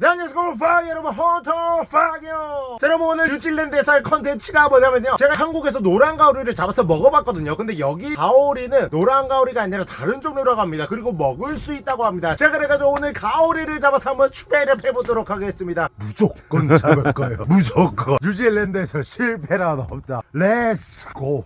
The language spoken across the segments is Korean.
네 안녕하세요 퐝이 여러분. 헌터퐝이요. 자 여러분 오늘 뉴질랜드에서의 컨텐츠가 뭐냐면요. 제가 한국에서 노란 가오리를 잡아서 먹어봤거든요. 근데 여기 가오리는 노란 가오리가 아니라 다른 종류라고 합니다. 그리고 먹을 수 있다고 합니다. 제가 그래가지고 오늘 가오리를 잡아서 한번 추배를 해보도록 하겠습니다. 무조건 잡을 거예요. 무조건. 뉴질랜드에서 실패란 없다. Let's go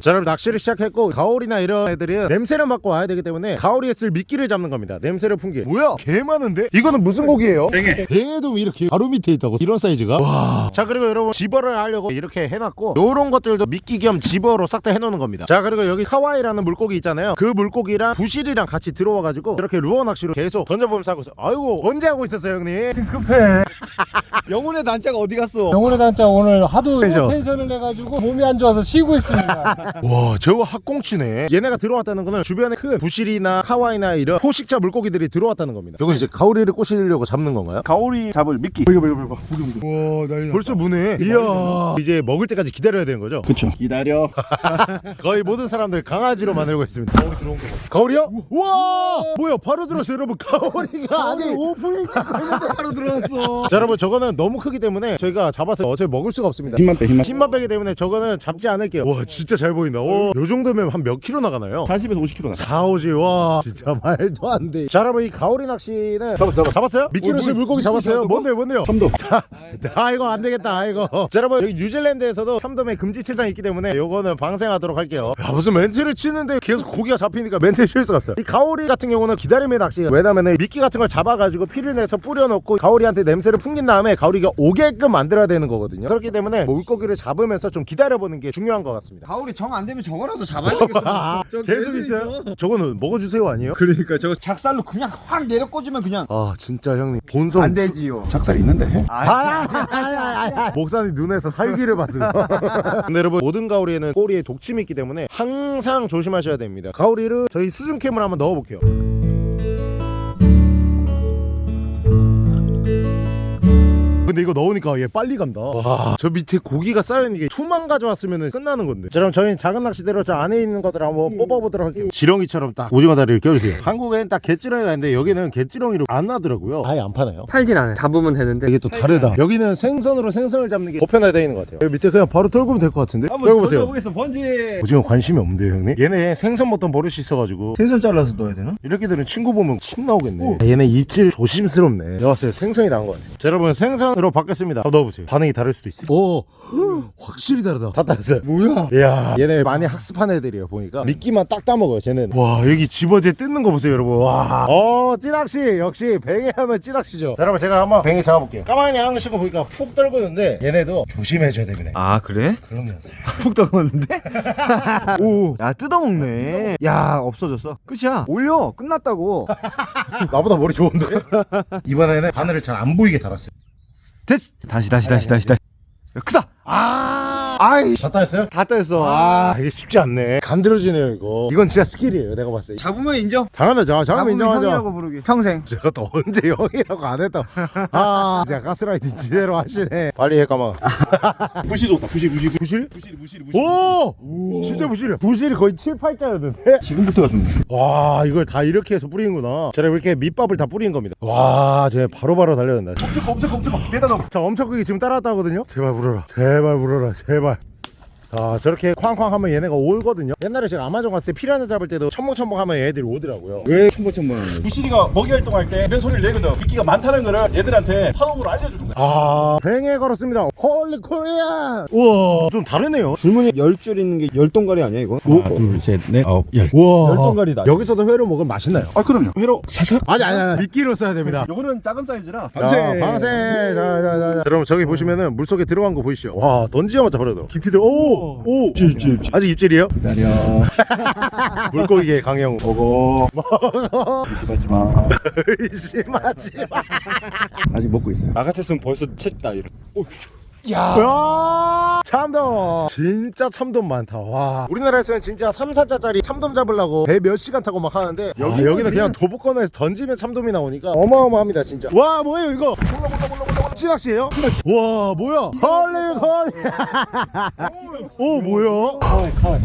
자 여러분 낚시를 시작했고 가오리나 이런 애들은 냄새를 맡고 와야 되기 때문에 가오리에 쓸 미끼를 잡는 겁니다. 냄새를 풍기 뭐야? 개 많은데? 이거는 무슨 고기예요? 뱅에도 이렇게 바로 밑에 있다고 이런 사이즈가 와. 자 그리고 여러분 집어를 하려고 이렇게 해놨고 요런 것들도 미끼 겸 집어로 싹 다 해놓는 겁니다 자 그리고 여기 카와이라는 물고기 있잖아요 그 물고기랑 부실이랑 같이 들어와가지고 이렇게 루어 낚시로 계속 던져보면서 하고 있어요 아이고 언제 하고 있었어요 형님? 급해. 영혼의 단자가 어디 갔어? 영혼의 단자 오늘 하도 그죠? 텐션을 해가지고 몸이 안 좋아서 쉬고 있습니다. 와 저거 학꽁치네 얘네가 들어왔다는 거는 주변에 큰 부실이나 카와이나 이런 포식자 물고기들이 들어왔다는 겁니다 이거 이제 가오리를 꼬시려고 잡는 건가요? 가오리 잡을 미끼. 이거 이거 이거 와 난리 벌써 무네 이야 이제 먹을 때까지 기다려야 되는 거죠? 그쵸. 기다려. 거의 모든 사람들 강아지로 만들고 있습니다 가오리 들어온 거 가오리요? 와 뭐야 바로 들었어요 여러분 가오리가 아니 오프닝 찍고 있는데 바로 들어왔어. 자 여러분 저거는 너무 크기 때문에 저희가 잡아서 어차피 먹을 수가 없습니다 힘만 빼, 힘만. 힘만 빼기 때문에 저거는 잡지 않을게요 와 진짜 잘 보인다 오, 요 정도면 한 몇 킬로 나가나요? 40에서 50kg 나. 4, 5지 와 진짜 말도 안돼 자 여러분 이 가오리 낚시는 잡았어, 잡았어. 잡았어요? 미끼로 어, 쓸 물- 물고기 잡았어요? 잡았어? 뭔데요 뭔데요? 참돔. 아 이거 안 되겠다 아이고 자 여러분 여기 뉴질랜드에서도 참돔에 금지 체장이 있기 때문에 요거는 방생하도록 할게요 야 무슨 멘트를 치는데 계속 고기가 잡히니까 멘트 칠 수가 없어요 이 가오리 같은 경우는 기다림의 낚시가 왜냐면은 미끼 같은 걸 잡아가지고 피를 내서 뿌려놓고 가오리한테 냄새를 풍긴 다음에 가오리가 오게끔 만들어야 되는 거거든요 그렇기 때문에 물고기를 잡으면서 좀 기다려보는 게 중요한 것 같습니다 가오리 정 안 되면 저거라도 잡아야 되겠어. 아, 저 계속 있어요? 저거는 먹어주세요 아니에요? 그러니까 저거 작살로 그냥 확 내려 꽂으면 그냥 아 진짜 형님 본성 되지요. 작살 있는데 해? 아, 아, 아, 아, 아. 목사님 눈에서 살기를 봤어요. 근데 여러분 모든 가오리에는 꼬리에 독침이 있기 때문에 항상 조심하셔야 됩니다. 가오리를 저희 수중캠을 한번 넣어볼게요. 근데 이거 넣으니까 얘 빨리 간다. 와, 저 밑에 고기가 쌓여있는 게 투만 가져왔으면 끝나는 건데. 자, 그럼 저희는 작은 낚시대로 저 안에 있는 것들 한번 뽑아보도록 할게요. 지렁이처럼 딱 오징어 다리를 껴주세요. 한국엔 딱 개지렁이가 있는데 여기는 개지렁이로 안 나더라고요. 아예 안 파나요? 팔진 않아요. 잡으면 되는데 이게 또 다르다. 여기는 생선으로 생선을 잡는 게 보편화되어 있는 것 같아요. 여기 밑에 그냥 바로 털고면 될 것 같은데. 여기 보세요. 보겠어 번지. 오징어 관심이 없는데요, 형님? 얘네 생선 먹던 버릇이 있어가지고 생선 잘라서 넣어야 되나? 이렇게들은 친구 보면 침 나오겠네. 아, 얘네 입질 조심스럽네. 내가 봤을 때 생선이 나은 것 같아요. 자, 여러분 생선 으로 바뀌었습니다. 한번 넣어보세요. 반응이 다를 수도 있어요. 오, 확실히 다르다. 다 따랐어요. 뭐야? 이야, 얘네 많이 학습한 애들이에요. 보니까 미끼만 딱 따먹어요. 쟤는. 와, 여기 집어제 뜯는 거 보세요, 여러분. 와, 어, 찌낚시 역시 뱅에 하면 찌낚시죠. 자, 여러분 제가 한번 뱅에 잡아볼게요. 까마귀 하는 거 보니까 푹 떨구는데 얘네도 조심해줘야 되네. 아 그래? 그럼요. 푹 떠먹는데? 오, 야 뜯어먹네. 야 없어졌어. 끝이야. 올려. 끝났다고. 나보다 머리 좋은데? 이번에는 바늘을 잘 안 보이게 달았어요. 됐. 다시 다시 다시 다시 다시. 야, 크다. 아, 아이. 다 따였어요? 다 따였어. 아, 이게 쉽지 않네. 간드러지네요, 이거. 이건 진짜 스킬이에요, 내가 봤을 때. 잡으면 인정. 당연하죠. 잠깐 인정하죠. 형이라고 부르기. 평생. 제가 또 언제 형이라고 안 했다. 아, 진짜 가스라이팅 지대로 하시네. 빨리 해, 까마. 부시 좋다. 부시 부시 부실? 부시 부시 오! 진짜 부시리야. 부시리 거의 7, 8자였는데? 지금부터가 좀. 와, 이걸 다 이렇게 해서 뿌리는구나. 제가 이렇게 밑밥을 다 뿌린 겁니다. 와, 쟤 바로바로 달려간다. 검색 검색 검색 메다 넘어. 자 엄청 크게 지금 따라왔다 하거든요 제발 물어라 제발 물어라 제발 아 저렇게 쾅쾅 하면 얘네가 오거든요. 옛날에 제가 아마존 갔을 때 피라냐 잡을 때도 첨벙첨벙 하면 얘들이 오더라고요. 왜 첨벙첨벙? 부시리가 먹이 활동할 때 이런 소리를 내거든. 미끼가 많다는 거를 얘들한테 파동으로 알려주는 거야. 아 뱅에 걸었습니다. 홀리 코리안 우와 좀 다르네요. 줄무늬 열줄 있는 게 열동가리 아니야 이거? 하나 둘셋넷 아홉 열. 우와. 열동가리다. 여기서도 회로 먹으면 맛있나요? 아 그럼요. 회로 사삭? 아니 아니 아니. 미끼로 써야 됩니다. 요거는 작은 사이즈라. 방생 방생 자자자. 여러분 저기 보시면은 물속에 들어간 거 보이시죠? 와 던지자마자 버려도. 깊이들 오오 입질 입질 입질 아직 입질이에요? 기다려. 물고기의 강영우 보고 의심하지 마. 의심하지 마. 아직 먹고 있어요. 나 같았으면 벌써 챘다 이런. 야. 참돔. 진짜 참돔 많다. 와. 우리나라에서는 진짜 3, 4자짜리 참돔 잡으려고 배 몇 시간 타고 막 하는데 여기, 여기는 그냥 도보권에서 던지면 참돔이 나오니까 어마어마합니다 진짜. 와 뭐예요 이거? 찌 낚시예요? 와 뭐야? 헐리 헐리. 오 뭐야?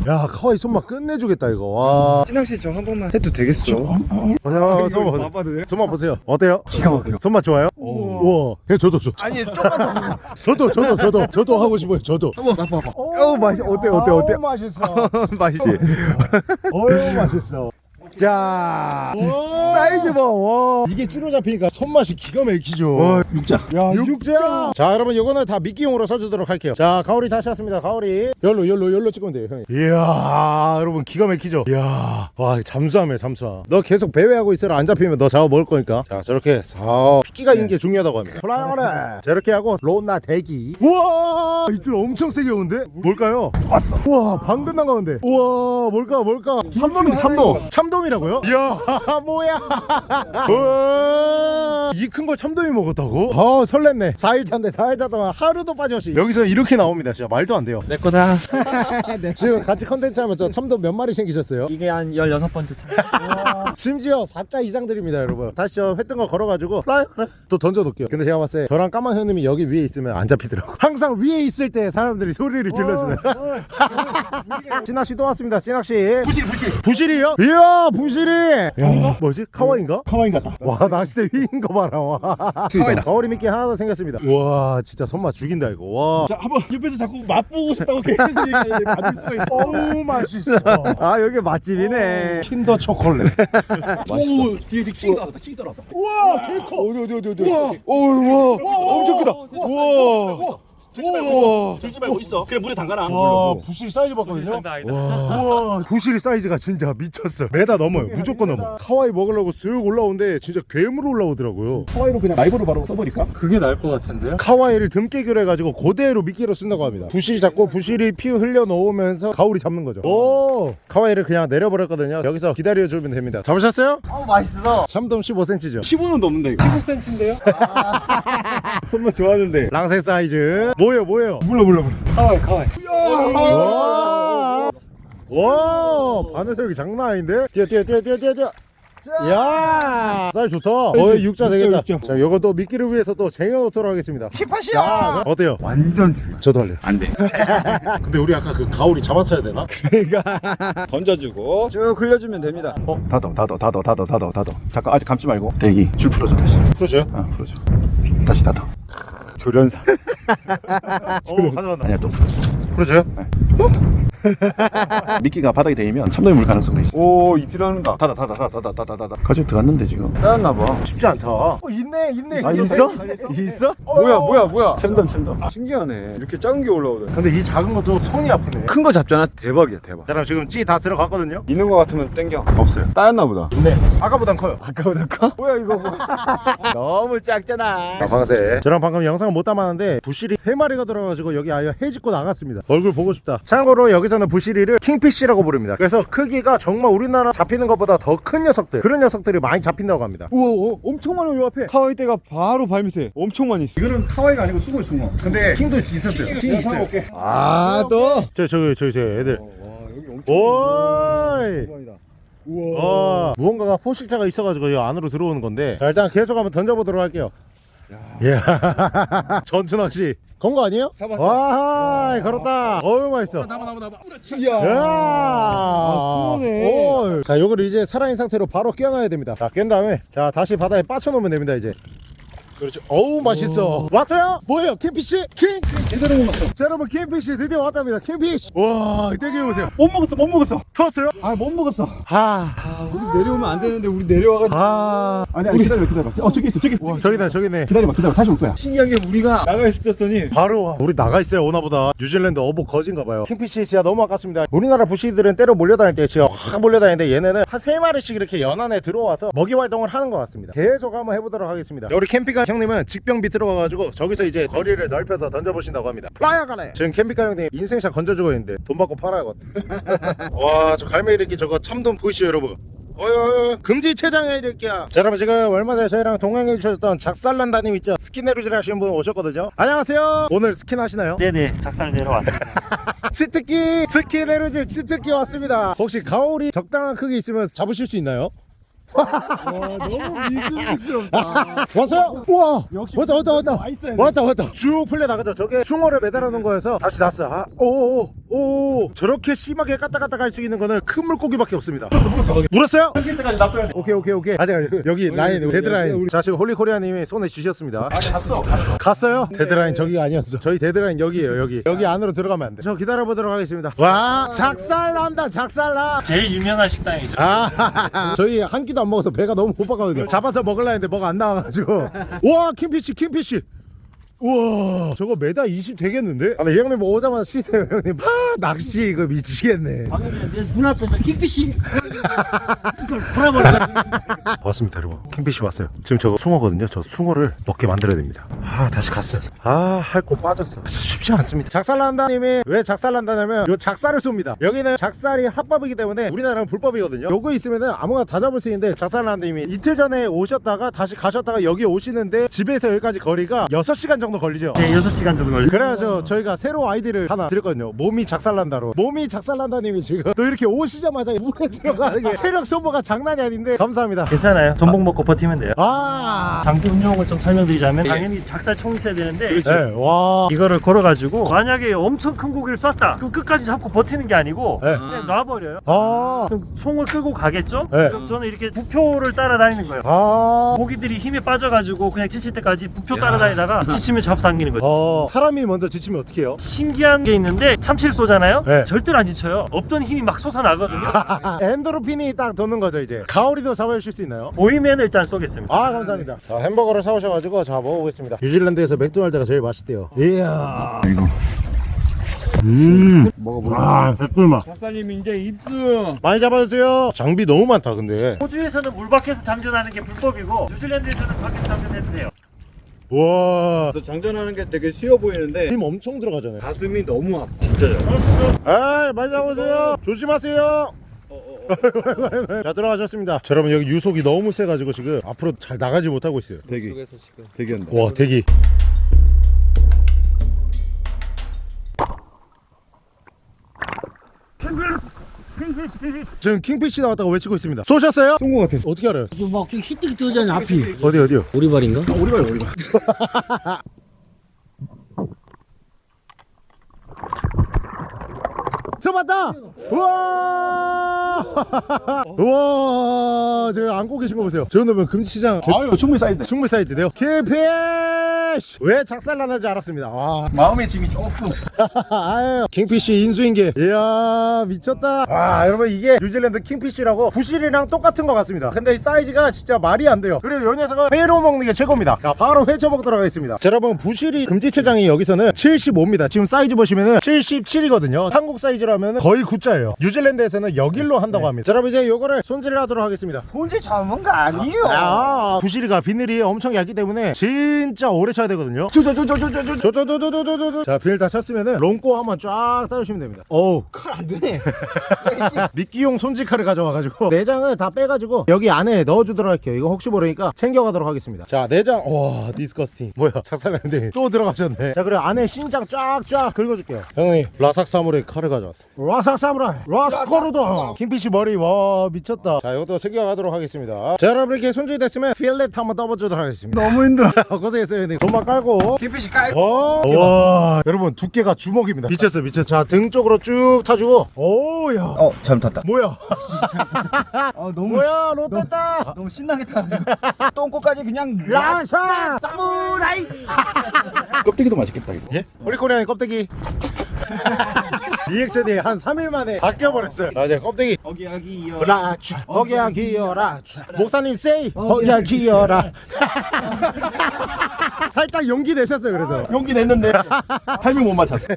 야 카와이 손맛 끝내주겠다 이거. 와. 찌낚시 좀한 번만 해도 되겠어. 야, 손맛 보세요. 봐봐도 돼? 손맛 보세요. 어때요? 기가 막혀 손맛 좋아요? 오. 우와. 예, 저도 저도. 아니 조금만 더. 저도 저도 저도 저도 하고 싶어요 저도. 한번 맛봐봐. 어 맛이 어때 어때 어때? 맛있어. 맛있지? 어유 맛있어. 자 와. 사이즈 봐와 이게 찌로 잡히니까 손맛이 기가 막히죠. 와 육자. 야 육자. 자. 여러분 이거는 다 미끼용으로 써주도록 할게요. 자 가오리 다시 왔습니다. 가오리. 열로 열로 열로 찍으면 돼요 형이 이야 여러분 기가 막히죠? 이야. 와 잠수함이야 잠수함. 너 계속 배회하고 있어라. 안 잡히면 너 잡아 먹을 거니까. 자 저렇게 사 피끼가 있는 게 중요하다고 합니다. 플라이어래. 저렇게 하고 로나 대기. 우와 이들 엄청 세게 오는데? 뭘까요? 왔어. 우와 방금 나가는데. 우와 뭘까 뭘까? 참돔이네 참돔 참돔이라고요? 이야 뭐야. 이 큰 걸 참돔이 먹었다고? 아 설렜네. 4일차인데 4일차 동안 하루도 빠짐없이 여기서 이렇게 나옵니다. 진짜 말도 안 돼요. 내 거다. 지금 같이 컨텐츠 하면서 참돔 몇 마리 생기셨어요? 이게 한 16번째 차. 심지어 4자 이상들입니다 여러분. 다시 저 했던 거 걸어가지고 또 던져놓을게요. 근데 제가 봤을 때 저랑 까만 형님이 여기 위에 있으면 안 잡히더라고. 항상 위에 있을 때 사람들이 소리를 질러주네 찌낚시 또 왔습니다 찌낚시 부실 부실. 부시리요? 이야 부시리. 야, 뭐지? kahawai인가? kahawai인 같다. 와 낚싯대 위인 거 봐라 와. kahawai다. 가오리 미끼 하나 더 생겼습니다. 와 진짜 손맛 죽인다 이거. 와. 자 한번 옆에서 자꾸 맛보고 싶다고 계속 얘기하는데 받을 수가 있어. 어우 맛있어. 아 여기 맛집이네. 킨더 초콜릿. 오 뒤에 뒤에 king 나왔다 king 따라왔다. 우와 개커 어디 어디 어디 어디? 어우 와. 엄청 크다. 우와 들지 말고 들지 말고 있어. 그냥 물에 담가놔. 와 부실 사이즈 봤거든요. 와. 부실 사이즈가 진짜 미쳤어 메다 넘어요. 무조건 넘어. kahawai 먹으려고 쓱 올라오는데 진짜 괴물 올라오더라고요. kahawai로 그냥 라이브로 바로 써버릴까? 그게 나을 것 같은데요? kahawai를 등꿰기로 해가지고 그대로 미끼로 쓴다고 합니다. 부실 잡고 부시리 피 흘려 놓으면서 가오리 잡는 거죠. 오. kahawai를 그냥 내려버렸거든요. 여기서 기다려주면 됩니다. 잡으셨어요? 어 맛있어. 참돔 15cm죠. 15는 넘는다 이거. 15cm인데요? 손맛 좋아하는데. 방생 사이즈. 뭐예요 뭐예요? 몰라 몰라 몰라. kahawai kahawai. 와, 와 바늘력이 장난 아닌데? 뛰어 뛰어 뛰어 뛰어 뛰어 야 사이즈 좋다. 거의 육자 되겠다. 육자. 자 요것도 미끼를 위해서 또 쟁여놓도록 하겠습니다. 힙팟이야 어때요? 완전 중요 저도 할래요. 안 돼. 근데 우리 아까 그 가오리 잡았어야 되나? 던져주고. 쭉 흘려주면 됩니다. 어 닫어 닫어 닫어 닫어 닫어 닫어. 잠깐 아직 감지 말고. 대기. 줄 풀어줘 다시. 풀어줘요? 어 풀어줘. 다시 닫어. 조련사. 어 가져간다. 아니야 또 풀어줘. 풀어줘요? 미끼가 바닥에 대이면 참돔이 물 가능성도 있어. 오 입질하는가 닫아 닫아 닫아 닫아 닫아 닫아. 가지고 들어갔는데 지금. 따였나봐. 쉽지 않다. 어 있네 있네. 아 있어? 있어? 뭐야 뭐야 뭐야. 챔돔 챔돔. 신기하네. 이렇게 작은 게 올라오더니. 근데 이 작은 것도 손이 아프네. 큰 거 잡잖아. 대박이야 대박. 자 그럼 지금 찌 다 들어갔거든요? 있는 거 같으면 땡겨. 없어요. 따였나 보다. 있네. 아까보단 커요. 아까보다 커? 뭐야 이거. 뭐 너무 작잖아. 자 방생 저랑 방금 영상을 못 담았는데 부시리 3마리가 들어가지고 여기 아예 해집고 나갔습니다. 얼굴 보고 싶다. 참고로 여기서 는 부시리를 kingfish라고 부릅니다. 그래서 크기가 정말 우리나라 잡히는 것보다 더 큰 녀석들 그런 녀석들이 많이 잡힌다고 합니다. 우와 우와, 엄청 많아 요 앞에. kahawai 떼가 바로 발밑에 엄청 많이 있어 이거는 kahawai가 아니고 수고 숭어 근데 king도 있었어요. king 있어요. 아또? 저 저기 저기 저 애들. 오이! 어, 무언가가 포식자가 있어가지고 이 안으로 들어오는 건데 자 일단 계속 한번 던져보도록 할게요 예. 전투 낚시 건거 아니에요? 잡았어. 와 걸었다. 어우 맛있어. 나봐 나봐 나봐 야. 아. 오. 자 요거를 이제 살아있는 상태로 바로 끼워놔야 됩니다. 자 깬 다음에 자 다시 바다에 빠쳐놓으면 됩니다 이제 그렇죠. 어우 맛있어. 왔어요? 뭐예요? 캠피씨? 킹? 제대로 못 먹었어. 자 여러분 kingfish 드디어 왔답니다. kingfish 와 떼겨보세요. 못 먹었어 못 먹었어. 터왔어요? 아 못 먹었어. 아, 우리 내려오면 안 되는데 우리 내려와가지고. 아. 아니 아니 기다려 기다려 어 저기 있어 저기 있어 저기다 저기네. 기다려봐 기다려 다시 올 거야. 신기한 게 우리가 나가 있었더니 바로 와. 우리 나가 있어요 오나보다. 뉴질랜드 어복 거진가 봐요. kingfish 진짜 너무 아깝습니다. 우리나라 부시리들은 떼로 몰려다닐 때 진짜 확 몰려다니는데 얘네는 한 세 마리씩 이렇게 연안에 들어와서 먹이 활동을 하는 것 같습니다. 계속 한번 해보도록 하겠습니다. 우리 캠피카 형님은 직병 밑으로 가가지고 저기서 이제 거리를 넓혀서 던져보신다고 합니다. 플라이어 가네 지금 캠피카 형님 인생샷 건져주고 있는데 돈 받고 팔아야겠다 와 저 갈매기 이렇게 저거 참돔 보이시죠 여러분? 어여 금지 체장에 이렇게야 자 여러분 지금 얼마 전에 저희랑 동행해 주셨던 작살난다님 있죠? 스킨 해루질 하시는 분 오셨거든요. 안녕하세요. 오늘 스킨 하시나요? 네네, 작살 내려왔습니다. 치트키 스킨 해루질 치트키 왔습니다. 혹시 가오리 적당한 크기 있으면 잡으실 수 있나요? 너무 믿음직스럽다. 왔어요? 우와! 왔다 왔다 왔다. 왔다 왔다. 쭉 풀려 나가죠. 저게 숭어를 매달아 놓은 거여서 다시 났어 아, 오 오오 오. 저렇게 심하게 까딱까딱 할 수 있는 거는 큰 물고기밖에 없습니다. 물었어요? 때까지 놔둬야 돼. 오케이 오케이 오케이. 아직 여기 라인 데드라인. 자 지금 홀리코리아님이 손에 쥐셨습니다. 아니 갔어. 갔어. 갔어요? 데드라인 저기가 아니었어. 저희 데드라인 여기에요 여기. 여기 안으로 들어가면 안 돼 저 기다려보도록 하겠습니다. 와 작살난다 작살나. 제일 유명한 식당이죠. 아 저희 한 끼도 안 먹어서 배가 너무 고팠거든요. 잡아서 먹으려 했는데 뭐가 안 나와가지고. 와 kingfish kingfish 우와 저거 메다 20 되겠는데? 아, 네, 이 형님 뭐 오자마자 쉬세요 형님. 아 낚시 이거 미치겠네. 방금 내 눈앞에서 킥피싱 이걸 풀어버려가지고. 왔습니다 여러분. 킹피쉬 왔어요. 지금 저거 숭어거든요. 저 숭어를 먹게 만들어야 됩니다. 아 다시 갔어요. 아할거 빠졌어. 쉽지 않습니다. 작살난다님이 왜 작살난다냐면 요 작살을 쏩니다. 여기는 작살이 합법이기 때문에 우리나라는 불법이거든요. 요거 있으면은 아무거나 다 잡을 수 있는데 작살난다님이 이틀 전에 오셨다가 다시 가셨다가 여기 오시는데 집에서 여기까지 거리가 6시간 정도 걸리죠 네, 6시간 정도 걸려. 그래서 저희가 새로 아이디를 하나 드렸거든요 몸이 작살난다로 몸이 작살난다님이 지금 또 이렇게 오시자마자 물에 들어가는 게 체력 소모가 장난이 아닌데 감사합니다 괜찮아요. 전복 먹고 버티면 돼요. 아 장비 운용을 좀 설명드리자면 당연히 작살 총이 있어야 되는데 네, 와. 이거를 걸어가지고 만약에 엄청 큰 고기를 쐈다 그럼 끝까지 잡고 버티는 게 아니고 네. 그냥 놔버려요 아. 그럼 송을 끄고 가겠죠? 네. 그럼 저는 이렇게 부표를 따라다니는 거예요 아. 고기들이 힘에 빠져가지고 그냥 지칠 때까지 부표 따라다니다가 지치면 잡아당기는 거죠 어. 사람이 먼저 지치면 어떻게 해요? 신기한 게 있는데 참치를 쏘잖아요 네. 절대로 안 지쳐요 없던 힘이 막 솟아나거든요 엔도르핀이 딱 도는 거죠, 이제. 가오리도 잡아주실 수 있나요? 보이면 일단 쏘겠습니다 아, 감사합니다. 자, 햄버거를 사오셔가지고, 자, 먹어보겠습니다. 뉴질랜드에서 맥도날드가 제일 맛있대요. 이야. 이거. 음. 먹어보자. 아, 백불맛. 박사님 이제 입수. 많이 잡아주세요. 장비 너무 많다, 근데. 호주에서는 물 밖에서 장전하는 게 불법이고 뉴질랜드에서는 밖에서 장전해도 돼요 우와. 저 장전하는 게 되게 쉬워 보이는데 힘 엄청 들어가잖아요. 가슴이 너무 아파. 진짜 잘. 에이, 많이 잡으세요. 조심하세요. 자 들어가셨습니다 자, 여러분 여기 유속이 너무 세가지고 지금 앞으로 잘 나가지 못하고 있어요 대기. 대기한다. 와 대기 지금 킹피쉬 나왔다고 외치고 있습니다 쏘셨어요? 쏜거 같아. 어떻게 알아요? 막 히뜩 뜨잖아 앞이 어디 어디요? 오리발인가? 오리발 오리발. 잡았다! 우와! 우와! 저 안고 계신 거 보세요. 저 정도면 금지체장 아유 충분히 사이즈. 충분히 사이즈네요. kingfish! 왜 작살나는지 알았습니다. 와. 마음의 짐이 조금. 아유 kingfish 인수인계. 이야 미쳤다. 와 여러분 이게 뉴질랜드 kingfish라고 부실이랑 똑같은 것 같습니다. 근데 이 사이즈가 진짜 말이 안 돼요. 그리고 요 녀석은 회로 먹는 게 최고입니다. 자 바로 회 쳐먹도록 하겠습니다. 자 여러분 부실이 금지 체장이 여기서는 75입니다. 지금 사이즈 보시면은 77이거든요. 한국 사이즈라면 거의 9자예요 뉴질랜드에서는 여길로 한다고 합니다 자 여러분 이제 요거를 손질을 하도록 하겠습니다 손질 잘못거 아니에요. 아 부실이가 비늘이 엄청 얇기 때문에 진짜 오래 쳐야 되거든요 자 비늘 다 쳤으면은 똥꼬 한번 쫙 따주시면 됩니다 어우 칼안 되네. 미끼용 손질칼을 가져와가지고 내장을 다 빼가지고 여기 안에 넣어주도록 할게요 이거 혹시 모르니까 챙겨가도록 하겠습니다 자 내장 와 disgusting 뭐야 작살나는데 또 들어가셨네 자 그리고 안에 신장 쫙쫙 긁어줄게요 형님 라삭 사무라이 칼을 가져왔습니다 라삭 사무라이 라스코르도. kingfish 머리 와 미쳤다. 자 이것도 챙겨가도록 하겠습니다. 자 여러분 이렇게 손질이 됐으면 fillet 한번 떠보도록 하겠습니다. 너무 힘들어. 고생했어요 형님. 돈만 깔고. kingfish 깔. 와, 와 여러분 두께가 주먹입니다. 미쳤어 미쳤어 자 등 쪽으로 쭉 따주고. 오야. 어 잘못 땄다. 뭐야? 아 너무 뭐야 롯데다. 너무 신나게 타가지고. 똥꼬까지 그냥 라사 사무라이. 껍데기도 맛있겠다 이거. 예? 호리코리아의 껍데기 리액션이 한 3일 만에 바뀌어버렸어요. 자 이제 껍데기. 어기야기 이어. 라추 어기야 기어라 목사님 세이! 어기야 기어라 살짝 용기 내셨어요 그래도. 용기 냈는데 타이밍 못 맞췄어.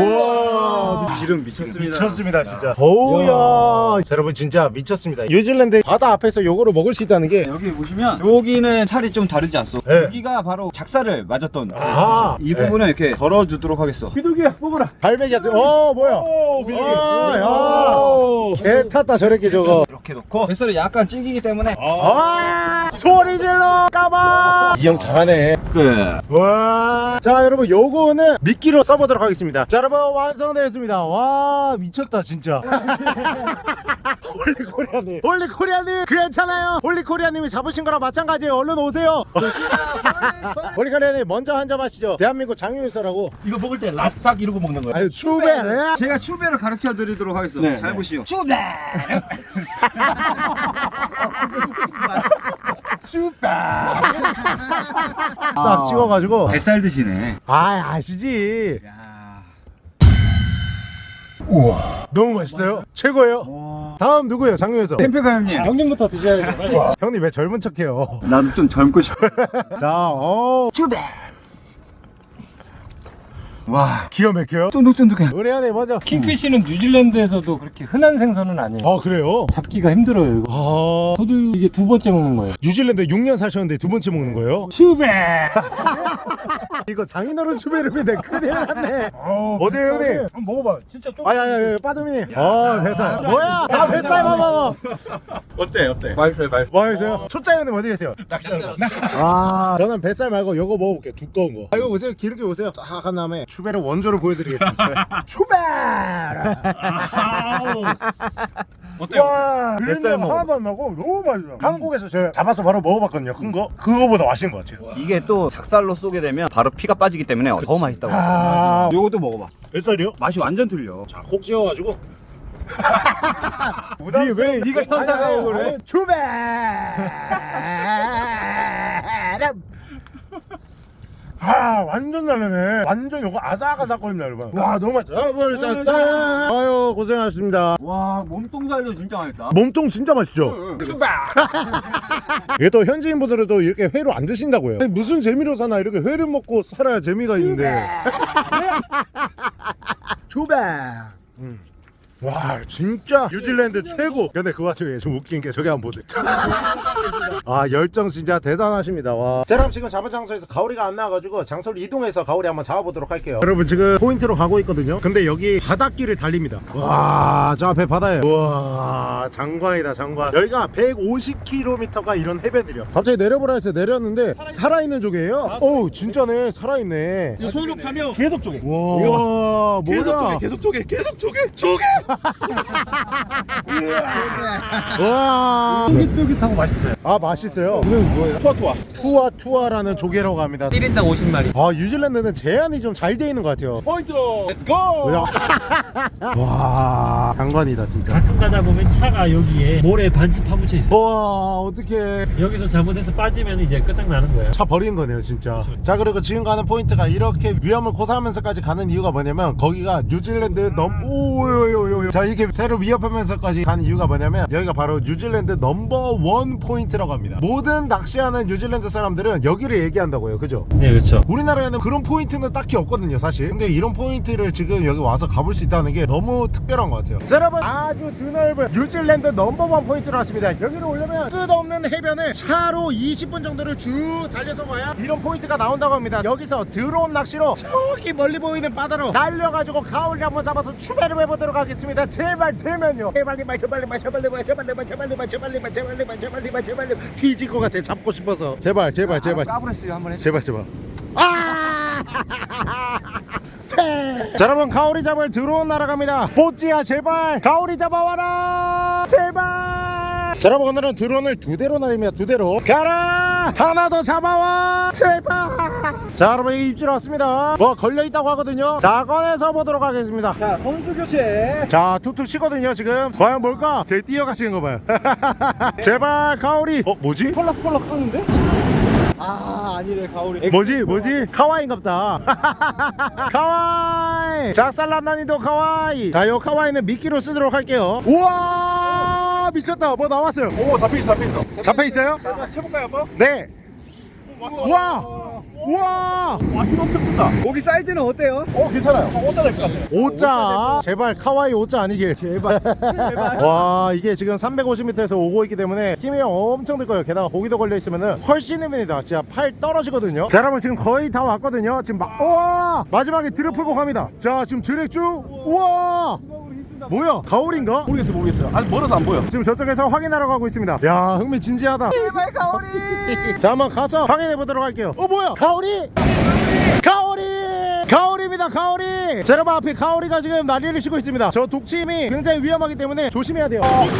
우와 기름 미쳤습니다. 미쳤습니다 진짜. 어우야. 여러분 진짜 미쳤습니다. 뉴질랜드 바다 앞에서 요거를 먹을 수 있다는 게 여기 보시면 여기는 살이 좀 다르지 않소? 네. 여기가 바로 작살을 맞았던 아, 이 부분을 이렇게 덜어주도록 하겠어. 비둘기야 뽑아라. 갈매기 같은 어 뭐야? 오 비둘기. 아, 야. 개 탔다 저렇게 저거. 이렇게 놓고 뱃살이 약간 찌기기 때문에. 아 소리 질러 까봐 이 형 잘하네 끝. 와. 자 여러분 요거는 미끼로 써보도록 하겠습니다. 자 여러분 완성되었습니다. 와 미쳤다 진짜. 홀리코리아님. 홀리코리아님 괜찮아요? 홀리코리아님이 잡으신 거랑 마찬가지예요. 얼른 오세요. 홀리코리아님 먼저 한잔 하시죠. 대한민국 장유유서라고. 이거 먹을 때 라싹 이러고 먹는 거야. 아유 추배 제가 추배를 가르쳐 드리도록 하겠습니다. 네, 잘 네. 보시오. 딱 찍어가지고. 뱃살 드시네. 아 아시지? 야. 너무 맛있어요? 최고예요. 다음 누구예요 장유에서? 템페가 형님. 형님부터 드셔야죠. 형님 왜 젊은 척해요? 나도 좀 젊고 싶어. 자 어 와. 기어 막혀요 쫀득쫀득해. 의뢰하네 맞아 킹피쉬는 뉴질랜드에서도 그렇게 흔한 생선은 아니에요. 아 그래요 잡기가 힘들어요. 이거. 아 저도 이게 두 번째 먹는 거예요. 뉴질랜드 6년 사셨는데 두 번째 먹는 거예요? 슈베. 이거 장인어른 추베르인데 큰일 났네 어, 어디에요, 형님? 한번 먹어봐. 진짜 좀. 아야야야 빠dum이 아 뱃살 뭐야 아 뱃살 봐봐 어때 어때? 맛있어요, 맛있어. 뭐 하세요? 초짜 형님 어디 계세요? 낚시하러 아 저는 뱃살 말고 요거 먹어볼게요 두꺼운 거 아, 이거 보세요 기름기 보세요 딱 한 다음에 추베르 원조를 보여드리겠습니다 추베르 어때? 와 뱃살 먹어. 하나도 안 나고 너무 맛있어 한국에서 제가 잡아서 바로 먹어봤거든요 큰 거 그거보다 맛있는 것 같아요 이게 또 작살로 쏘게 되면 바로 피가 빠지기 때문에 더 맛있다고. 아 요것도 먹어봐. 뱃살이요? 맛이 완전 틀려. 꼭 찍어가지고 니 왜, 니가 현타가 그래? 추베! 아 완전 다르네. 완전 요거 아삭아삭거립니다 여러분. 와 너무 맛있어 아, 뭐, 자, 짠. 아유 고생하셨습니다. 와 몸통 살려 진짜 맛있다. 몸통 진짜 맛있죠? 이게 또 현지인분들은 또 이렇게 회로 안 드신다고요. 아니, 무슨 재미로 사나? 이렇게 회를 먹고 살아야 재미가 있는데. 추베 음. 와 진짜? 뉴질랜드 최고. 근데 그 와중에 좀 웃긴 게 저기 한번 보세요. 아 열정 진짜 대단하십니다. 와. 자, 그럼 지금 잡은 장소에서 가오리가 안 나와가지고 장소를 이동해서 가오리 한번 잡아보도록 할게요. 여러분 지금 포인트로 가고 있거든요. 근데 여기 바닷길을 달립니다. 와 저 앞에 바다예요. 와 장관이다 장관. 여기가 150km가 이런 해변들이요. 갑자기 내려보라 해서 내렸는데 살아있는 조개예요? 오 진짜네. 살아있네. 이 손으로 파면 계속 조개. 와. 계속 뭐야 쪼개 계속 쪼개 계속 쪼개. 쪼개 와. 쫄깃쫄깃하고 맛있어요. 아 맛있어요? tuatua. tuatua라는 조개라고 합니다. 1인당 50마리. 아 뉴질랜드는 제한이 좀 잘 돼 있는 것 같아요. 포인트로 let's go 와 장관이다 진짜. 가끔 가다 보면 차가 여기에 모래 반씩 파묻혀 있어요. 와 어떡해. 여기서 잘못해서 빠지면 이제 끝장나는 거예요. 차 버린 거네요 진짜. 자 그리고 지금 가는 포인트가 이렇게 위험을 고사하면서까지 가는 이유가 뭐냐면 거기가 뉴질랜드 넘 오요요요 자 이렇게 새로 위협하면서까지 가는 이유가 뭐냐면 여기가 바로 뉴질랜드 number one 포인트라고 합니다. 모든 낚시하는 뉴질랜드 사람들은 여기를 얘기한다고요. 그죠? 네, 그렇죠. 우리나라에는 그런 포인트는 딱히 없거든요 사실. 근데 이런 포인트를 지금 여기 와서 가볼 수 있다는 게 너무 특별한 것 같아요. 자, 여러분. 아주 드넓은 뉴질랜드 number one 포인트로 왔습니다. 여기를 오려면 끝없는 해변을 차로 20분 정도를 쭉 달려서 와야 이런 포인트가 나온다고 합니다. 여기서 드론 낚시로 저기 멀리 보이는 바다로 날려가지고 가오리 한번 잡아서 추배를 해보도록 하겠습니다 제발 되면요. 제발리만 제발리만 제발리만 제발리만 제발리만 제발리만 제발리만 제발리만 제발리만 뒤질 것 같아. 잡고 싶어서. 제발 제발 제발. 까브레스 한번 해. 제발 제발. 아! 자 여러분 가오리 잡을 드론 날아갑니다. 보찌야 제발. 가오리 잡아와라. 제발 자 여러분 오늘은 드론을 두 대로 날립니다 두 대로 가라! 하나 더 잡아와! 제발! 자 여러분 여기 입질 왔습니다. 뭐 걸려있다고 하거든요. 자 꺼내서 보도록 하겠습니다. 자 선수 교체. 자 툭툭 치거든요 지금. 과연 뭘까? 제 뛰어가시는 거 봐요. 제발 가오리! 어 뭐지? 펄럭펄럭 하는데? 아 아니래 가오리. 뭐지 뭐지? 카와이인갑다. 카와이! 작살난 난이도 카와이! 자요 카와이는 미끼로 쓰도록 할게요. 우와 미쳤다. 뭐 나왔어요? 오 잡혀있어 잡혀있어 잡혀있어요? 자 쳐볼까요 한번? 네. 우와! 우와! 와 힘 엄청 쓴다. 고기 사이즈는 어때요? 어 괜찮아요. 어, 오자 될 것 같아요. 오자. 제발 카와이 오자 아니길. 제발. 와 이게 지금 350m에서 오고 있기 때문에 힘이 엄청 들 거예요. 게다가 고기도 걸려 있으면은 훨씬 힘듭니다. 진짜 팔 떨어지거든요. 자 여러분 지금 거의 다 왔거든요. 지금 막 우와! 마지막에 드를 풀고 갑니다. 자 지금 드랙 쭉. 우와 뭐야? 가오리인가? 모르겠어요 모르겠어요. 아직 멀어서 안 보여. 지금 저쪽에서 확인하러 가고 있습니다. 야 흥미진지하다. 제발 가오리 자 한번 가서 확인해 보도록 할게요. 어 뭐야? 가오리 가오리 가오리입니다 가오리 자 여러분 앞에 가오리가 지금 난리를 치고 있습니다. 저 독침이 굉장히 위험하기 때문에 조심해야 돼요. 가오리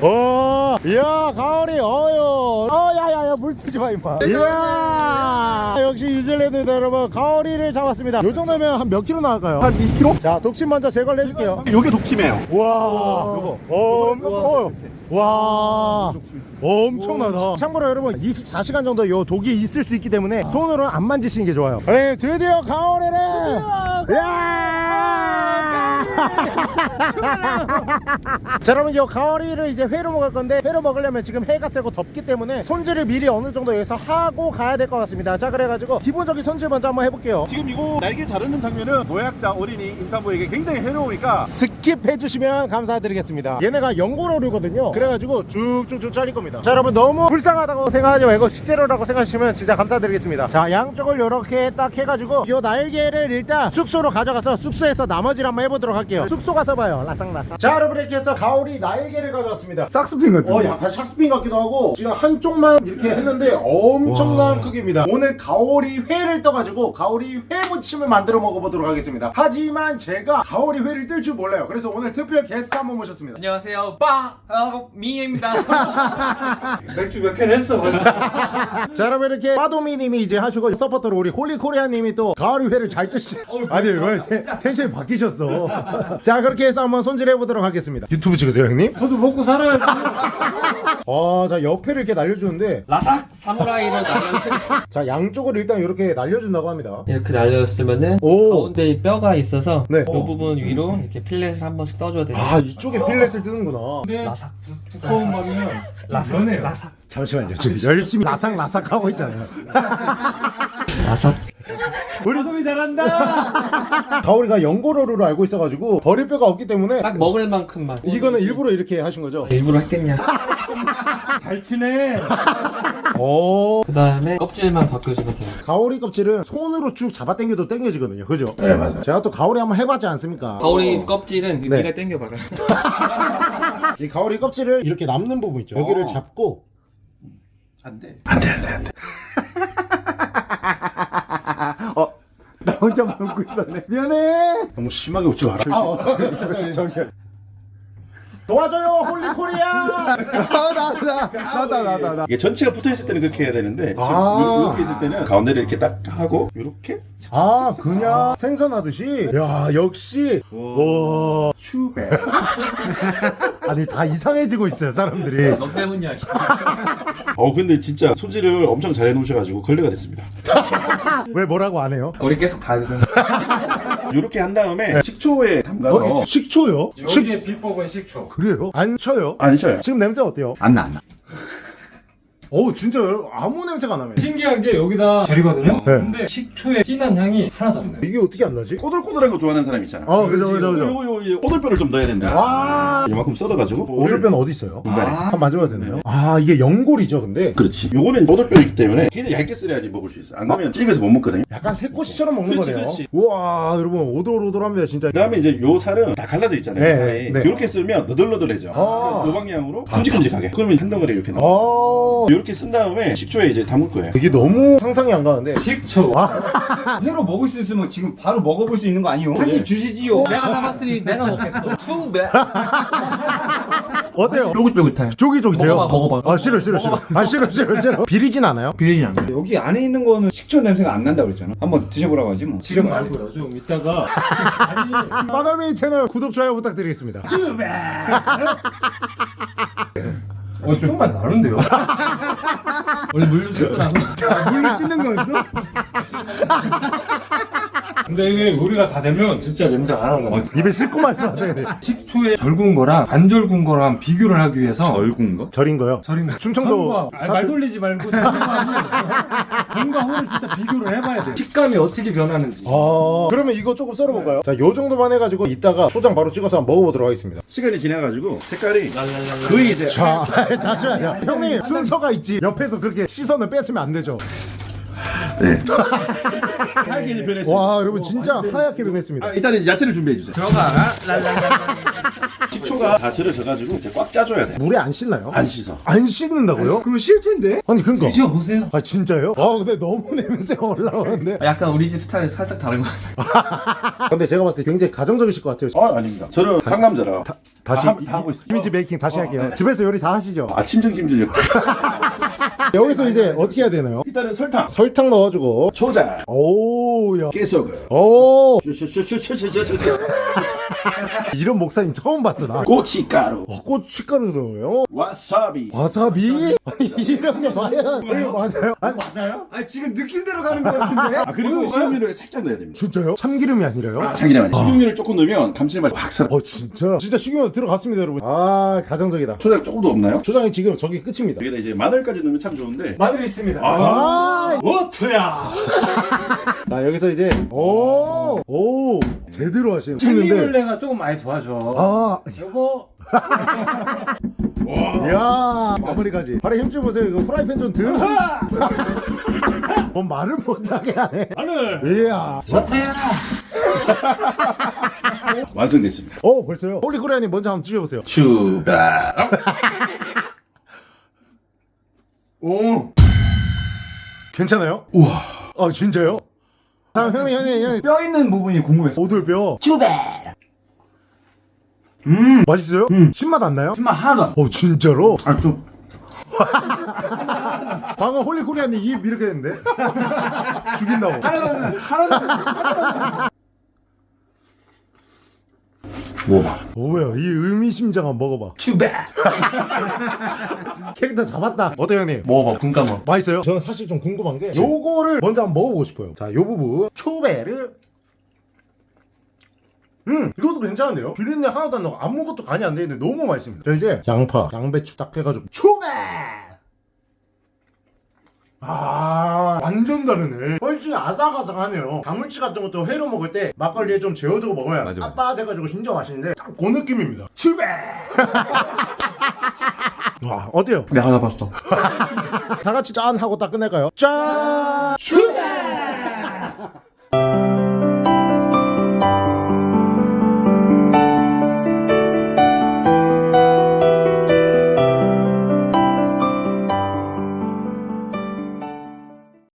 어 이야 가오리 어유. 어 야야야 물 치지 마 임마. 이야. 역시 뉴질랜드다 여러분 가오리를 잡았습니다. 요 정도면 한 몇 킬로 나갈까요? 한 20kg? 자 독침 먼저 제거를 해줄게요. 요게 독침이에요. 와. 요거. 어, 어, 와 엄청나다. 참고로 여러분 24시간 정도 요 독이 있을 수 있기 때문에 손으로 안 만지시는 게 좋아요. 네 드디어 야! 자 여러분 이 가오리를 이제 회로 먹을 건데 회로 먹으려면 지금 해가 세고 덥기 때문에 손질을 미리 어느 정도 해서 하고 가야 될 것 같습니다. 자 그래가지고 기본적인 손질 먼저 한번 해볼게요. 지금 이거 날개 자르는 장면은 노약자 어린이 임산부에게 굉장히 해로우니까 스킵해 주시면 감사드리겠습니다. 얘네가 연골어류거든요. 그래가지고 쭉쭉쭉 잘릴 겁니다 자 여러분 너무 불쌍하다고 생각하지 말고 식재료라고 생각하시면 진짜 감사드리겠습니다. 자 양쪽을 이렇게 딱 해가지고 이 날개를 일단 숙소로 가져가서 숙소에서 나머지를 한번 해보도록 할게요. 숙소 가서 봐요. 라상라상. 자 여러분 이렇게 해서 가오리 날개를 가져왔습니다. 샥스핀 같은 어 약간 샥스핀 같기도 하고 지금 한쪽만 이렇게 했는데 엄청난 크기입니다. 오늘 가오리 회를 떠가지고 가오리 회 무침을 만들어 먹어보도록 하겠습니다. 하지만 제가 가오리 회를 뜰 줄 몰라요. 그래서 오늘 특별 게스트 한번 모셨습니다. 안녕하세요. 빠! 아, 미입니다. 맥주 몇 캔 했어 벌써 자 여러분 이렇게 빠도미님이 이제 하시고 서포터로 우리 홀리코리아님이 또 가오리 회를 잘 뜨시 아니 왜 텐- 텐션이 바뀌셨어 자 그렇게 해서 한번 손질해 보도록 하겠습니다 유튜브 찍으세요 형님? 저도 먹고 살아야지 아자 옆에를 이렇게 날려주는데 라삭! 사무라이로 나면 자 양쪽을 일단 이렇게 날려준다고 합니다 이렇게 날렸으면은 오. 가운데에 뼈가 있어서 네. 이 부분 위로 이렇게 필렛을 한 번씩 떠줘야 돼요. 아 이쪽에 필렛을 뜨는구나 라삭. 두꺼운 밥이면 라삭. 라삭. 잠시만요 지금 열심히 라삭 라삭 하고 있잖아요 라삭. 우리 소미 잘한다 가오리가 연고로를 알고 있어가지고 버릴 뼈가 없기 때문에 딱 먹을 만큼만. 이거는 일부러 이렇게 하신 거죠? 일부러 했겠냐. 잘 치네 오그 다음에 껍질만 벗겨주면 돼요. 가오리 껍질은 손으로 쭉 잡아당겨도 당겨지거든요 그죠? 네 맞아요 제가 또 가오리 한번 해봤지 않습니까? 가오리 껍질은 네. 네가 당겨봐라. 이 가오리 껍질을 이렇게 남는 부분 있죠 여기를 잡고 안 돼. 어, 나 혼자 먹고 있었네. 미안해. 너무 심하게 웃지 마라 정신 정신 도와줘요 홀리코리아 나나나나나 나, 나, 나. 이게 전체가 붙어 있을 때는 그렇게 해야 되는데 아. 이렇게 있을 때는 가운데를 이렇게 딱 하고 이렇게 아 그냥 생선하듯이 야 역시 와 슈베. 아니 다 이상해지고 있어요 사람들이 너 때문이야. 어 근데 진짜 손질을 엄청 잘 해놓으셔가지고 걸레가 됐습니다. 왜 뭐라고 안 해요? 우리 계속 다 드세요. 이렇게 한 다음에 식초에 담가서 어, 식초요? 식 여기에 비법은 식초 그래요? 안 쳐요? 안 쉬어요. 지금 냄새 어때요? 안 나, 안 나. 어우 진짜 여러분 아무 냄새가 안 나네 신기한 게 여기다 절이거든요 네. 근데 식초의 진한 향이 하나도 안 나요 이게 어떻게 안 나지? 꼬들꼬들한 거 좋아하는 사람 있잖아. 어, 그죠, 그죠, 그죠. 꼬들뼈를 좀 넣어야 된다. 와 이만큼 썰어가지고 오돌뼈는 어디 있어요? 중간에. 한번 만져봐도 되나요? 아 이게 연골이죠 근데 그렇지. 요거는 꼬들뼈이기 때문에 굉장히 얇게 썰어야지 먹을 수 있어. 안 그러면 찔겨서 못 먹거든요. 약간 새꼬시처럼 먹는 그렇지, 거네요 그렇지. 우와 여러분 오돌오돌합니다 진짜 그 다음에 이제 요 살은 다 갈라져 있잖아요. 네, 살이. 네. 이렇게 쓸면 너덜너덜해져. 아. 그 방향으로 큼직큼직하게. 그러면 한 덩어리 이렇게 넣어. 어 이렇게 쓴 다음에 식초에 이제 담을 거예요. 이게 너무 상상이 안 가는데 식초 회로 먹을 수 있으면 지금 바로 먹어볼 수 있는 거 아니요? 한 입 주시지요. 내가 담았으니 내가 먹겠어. 투배. 어때요? 쫄깃쫄깃해. 쫄깃쫄깃해요? 먹어봐, 먹어봐. 아 싫어 싫어 싫어 아 싫어 싫어 싫어 비리진 않아요? 비리지 않아요 여기 안에 있는 거는 식초 냄새가 안 난다 그랬잖아. 한번 드셔보라고 하지 뭐. 지금. 말고요 좀 이따가 마담이 채널 구독 좋아요 부탁드리겠습니다 어, 좀만 나는데요 원래 물좀 씻고 나서. 물로 씻는 거였어? 근데 이게 우리가 다 되면 진짜 냄새 안 나잖아 입에 씻고 말씀하세요 네. 식초에 절군 거랑 안 절군 거랑 비교를 하기 위해서 얼군 거? 절인 거요? 절인 거. 충청도 아, 말 돌리지 말고 본과 호를 진짜 비교를 해봐야 돼 식감이 어떻게 변하는지. 아. 그러면 이거 조금 썰어볼까요? 자 요 정도만 해가지고 이따가 초장 바로 찍어서 한번 먹어보도록 하겠습니다. 시간이 지나가지고 색깔이 거의 이제 자 잠시만요 형님 순서가 있지. 옆에서 그렇게 시선을 뺏으면 안 되죠 하얗게 이제 변했어요. 와 여러분 진짜 하얗게 변했습니다 아, 일단 은 야채를 준비해 주세요. 들어가. 식초가 다 절여져가지고 이제 꽉 짜줘야 돼. 물에 안 씻나요? 안 씻어. 안 씻는다고요? 그러면 싫 텐데. 아니 그니까 드셔 보세요 아 진짜요? 아 근데 너무 냄새가 올라오는데 약간 우리 집 스타일이 살짝 다른 것 같아. 근데 제가 봤을 때 굉장히 가정적이실 것 같아요 아 아닙니다. 저는 상남자라 다 시 다, 다 하고 있어요. 이미지 메이킹 다시 할게요 집에서 요리 다 하시죠? 아침 점심 저녁 여기서 이제 어떻게 해야 되나요? 일단은 설탕, 설탕 넣어주고. 초장, 오야. 깨소금, 오 슈슈슈슈슈슈슈, 이런 목사님 처음 봤어 나 고춧가루, 어, 고춧가루 넣어요? 와사비. 와사비? 아니 이런 게 과연 이거 맞아요? 아니 맞아요? 아 지금 느낀 대로 가는 것 같은데 아 그리고 식용유를 살짝 넣어야 됩니다. 진짜요? 참기름이 아니라요? 아, 자기네 식용유를 조금 넣으면 감칠맛이 확 살아. 어 진짜? 진짜 식용유 들어갔습니다 여러분 아 가정적이다 초장 조금도 없나요? 초장이 지금 저기 끝입니다 여기다 이제 마늘까지 넣으면 참 좋은데. 마늘이 있습니다. 아, 워터야. 자 여기서 이제 오오 제대로 하시네 찍는데 생리물레가 조금 많이 도와줘. 아 여보. 이야 마무리까지 발에 힘줄 보세요 이거 프라이팬 좀들 뭐 말을 못하게 하네 마늘. 이야 워터야. 완성됐습니다. 어 벌써요? 홀리코리아님 먼저 한번 드셔보세요 추가. 오 괜찮아요? 우와 아 진짜요? 다음 형님 형님 형님 뼈 있는 부분이 궁금했어 오돌뼈 주베 음 맛있어요? 음 신맛 안 나요? 신맛 하나도 안. 어 진짜로? 아 좀. 방금 홀리코리아님 입 이렇게 했는데 죽인다고 하나는 하나는 먹어봐. 뭐야 이 의미심장한 먹어봐 추베. 캐릭터 잡았다 어때요 형님? 먹어봐. 군가 먹. 맛있어요? 저는 사실 좀 궁금한 게 요거를 먼저 한번 먹어보고 싶어요 자 요 부분 초배를 음 이것도 괜찮은데요? 비린내 하나도 안 나고 아무것도 간이 안 되는데 너무 맛있습니다 자 이제 양파 양배추 딱 해가지고 초배 아 완전 다르네 훨씬 아삭아삭하네요 가물치 같은 것도 회로 먹을 때 막걸리에 좀 재워두고 먹으면 맞아, 맞아. 빳빳해가지고 진짜 맛있는데 딱 그 느낌입니다 출배 와 어때요? 내가 하나 봤어. 다 같이 짠 하고 딱 끝낼까요? 짠! 출발!